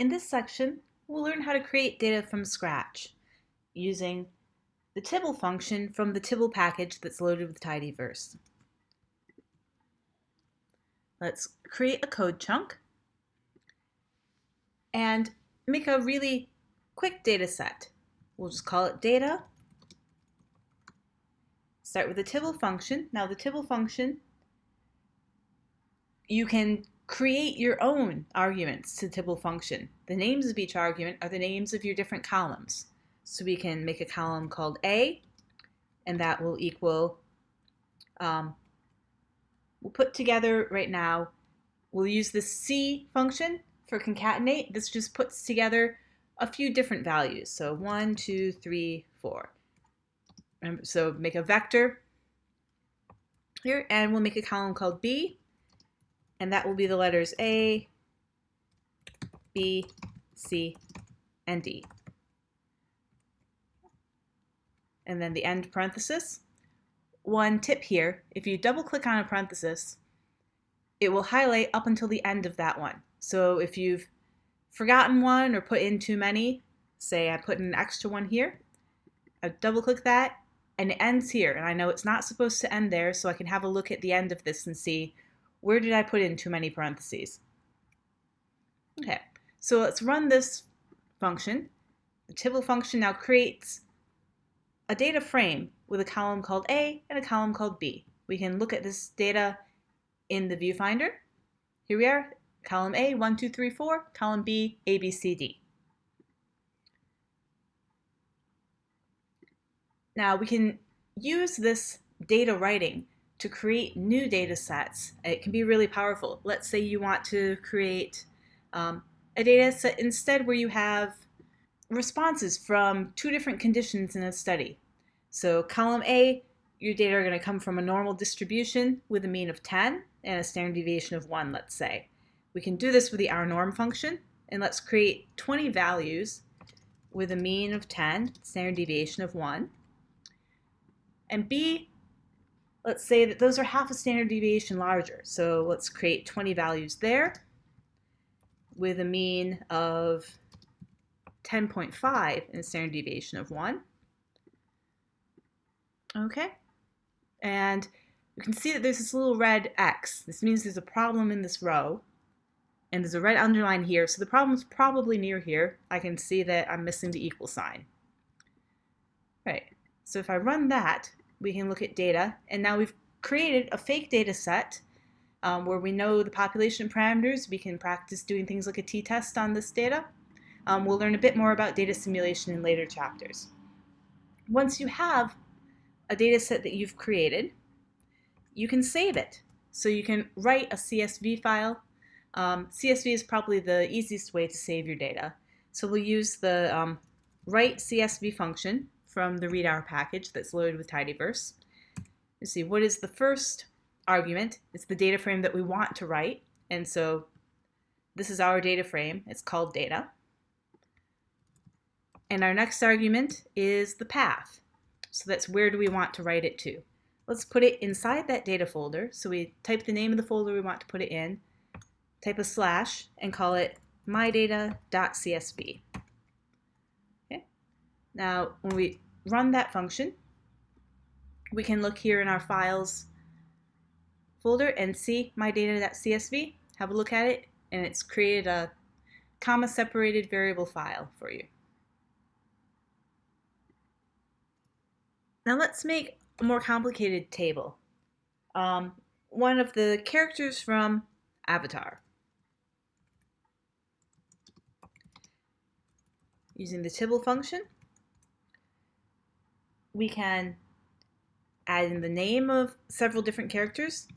In this section, we'll learn how to create data from scratch using the Tibble function from the Tibble package that's loaded with tidyverse. Let's create a code chunk and make a really quick data set. We'll just call it data. Start with the Tibble function. Now the Tibble function, you can create your own arguments to Tibble function. The names of each argument are the names of your different columns. So we can make a column called A, and that will equal, um, we'll put together right now, we'll use the C function for concatenate. This just puts together a few different values. So one, two, three, four. So make a vector here, and we'll make a column called B, and that will be the letters A, B, C, and D. And then the end parenthesis. One tip here, if you double click on a parenthesis, it will highlight up until the end of that one. So if you've forgotten one or put in too many, say I put in an extra one here, I double click that and it ends here. And I know it's not supposed to end there, so I can have a look at the end of this and see where did I put in too many parentheses? Okay, so let's run this function. The Tibble function now creates a data frame with a column called A and a column called B. We can look at this data in the viewfinder. Here we are, column A, 1, 2, 3, 4, column B, A, B, C, D. Now we can use this data writing to create new data sets. It can be really powerful. Let's say you want to create um, a data set instead where you have responses from two different conditions in a study. So column A, your data are going to come from a normal distribution with a mean of 10 and a standard deviation of 1, let's say. We can do this with the rnorm function, and let's create 20 values with a mean of 10, standard deviation of 1. And B, let's say that those are half a standard deviation larger. So let's create 20 values there with a mean of 10.5 and a standard deviation of 1. Okay, and you can see that there's this little red X. This means there's a problem in this row. And there's a red underline here, so the problem's probably near here. I can see that I'm missing the equal sign. Right, so if I run that, we can look at data, and now we've created a fake data set um, where we know the population parameters. We can practice doing things like a t-test on this data. Um, we'll learn a bit more about data simulation in later chapters. Once you have a data set that you've created, you can save it. So you can write a CSV file. Um, CSV is probably the easiest way to save your data. So we'll use the um, write CSV function from the readr package that's loaded with tidyverse. You see, what is the first argument? It's the data frame that we want to write. And so this is our data frame. It's called data. And our next argument is the path. So that's where do we want to write it to. Let's put it inside that data folder. So we type the name of the folder we want to put it in, type a slash, and call it mydata.csv. Now, when we run that function, we can look here in our files folder and see my data.csv, have a look at it, and it's created a comma separated variable file for you. Now let's make a more complicated table. Um, one of the characters from Avatar. Using the Tibble function, we can add in the name of several different characters.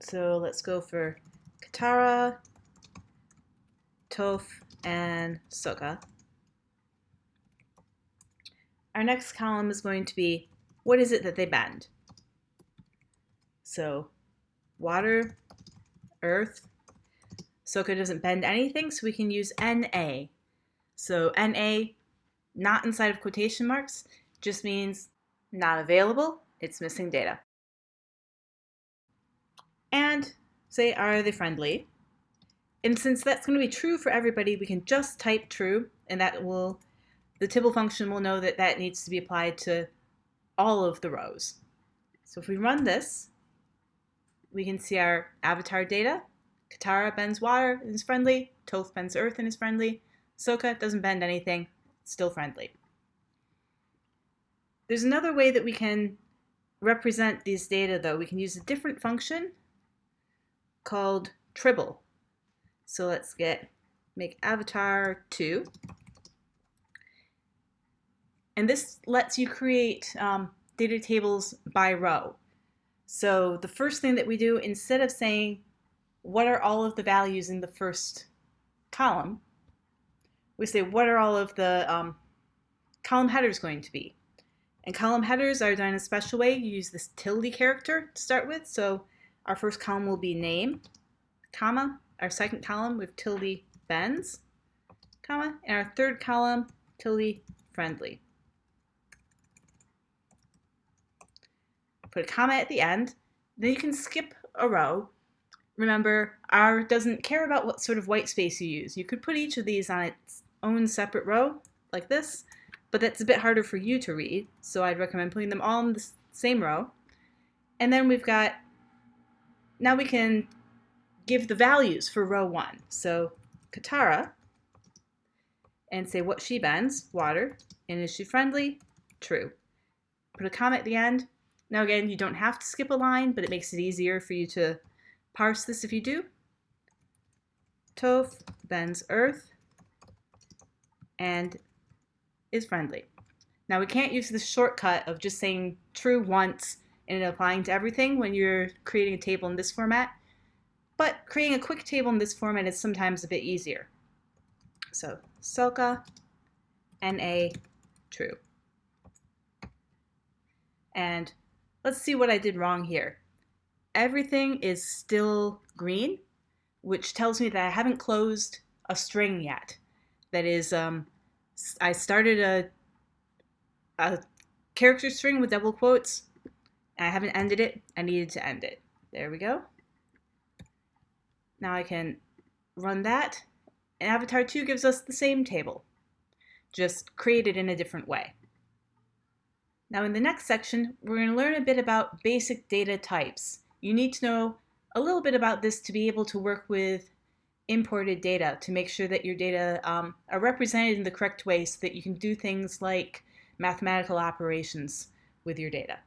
So let's go for Katara, Toph, and Sokka. Our next column is going to be what is it that they bend? So water, earth. Sokka doesn't bend anything, so we can use NA. So NA, not inside of quotation marks, just means not available, it's missing data. And say, are they friendly? And since that's going to be true for everybody, we can just type true, and that will, the tibble function will know that that needs to be applied to all of the rows. So if we run this, we can see our avatar data. Katara bends water and is friendly. Toph bends earth and is friendly. Sokka doesn't bend anything, still friendly. There's another way that we can represent these data though. We can use a different function called tribble. So let's get make avatar 2. And this lets you create um, data tables by row. So the first thing that we do, instead of saying what are all of the values in the first column, we say what are all of the um, column headers going to be. And column headers are done in a special way. You use this tilde character to start with. So our first column will be name, comma. Our second column with tilde bends, comma. And our third column, tilde friendly. Put a comma at the end. Then you can skip a row. Remember, R doesn't care about what sort of white space you use. You could put each of these on its own separate row, like this, but that's a bit harder for you to read, so I'd recommend putting them all in the same row. And then we've got, now we can give the values for row one. So Katara, and say what she bends, water, and is she friendly? True. Put a comma at the end. Now again, you don't have to skip a line, but it makes it easier for you to parse this if you do. Toph bends earth and is friendly. Now we can't use the shortcut of just saying true once and applying to everything when you're creating a table in this format, but creating a quick table in this format is sometimes a bit easier. So Sokka, NA, true. And let's see what I did wrong here. Everything is still green, which tells me that I haven't closed a string yet. That is, um, I started a, a character string with double quotes. I haven't ended it. I needed to end it. There we go. Now I can run that. And Avatar 2 gives us the same table, just created in a different way. Now in the next section, we're going to learn a bit about basic data types. You need to know a little bit about this to be able to work with imported data to make sure that your data um, are represented in the correct way so that you can do things like mathematical operations with your data.